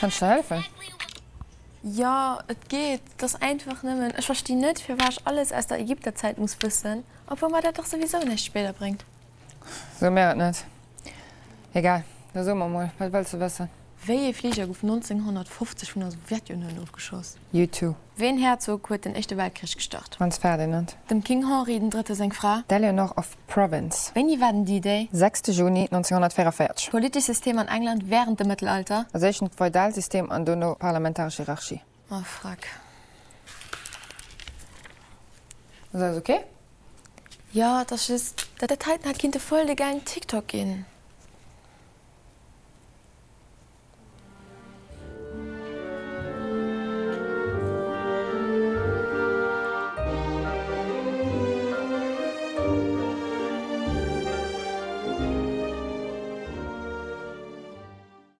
Kannst du helfen? Ja, es geht. Das einfach nehmen. Ich verstehe nicht, für was ich alles aus der Ägypterzeit muss wissen, obwohl man das doch sowieso nicht später bringt. So mehr nicht. Egal, da suchen wir mal. Was willst du wissen? Welche Flieger auf 1950 von der Sowjetunion aufgeschossen? YouTube. Wen Herzog hat den Echten Weltkrieg gestartet? Franz Ferdinand. Dem King Henry den dritte seine Frau. Eleanor of Province. Wenn die waren die Idee? 6. Juni 1944. Politisches System in England während dem Mittelalter? Also ein Feudalsystem an der parlamentarische Hierarchie. Oh, fuck. Ist das okay? Ja, das ist... Das hat halt nach Kind voll den geilen TikTok gehen.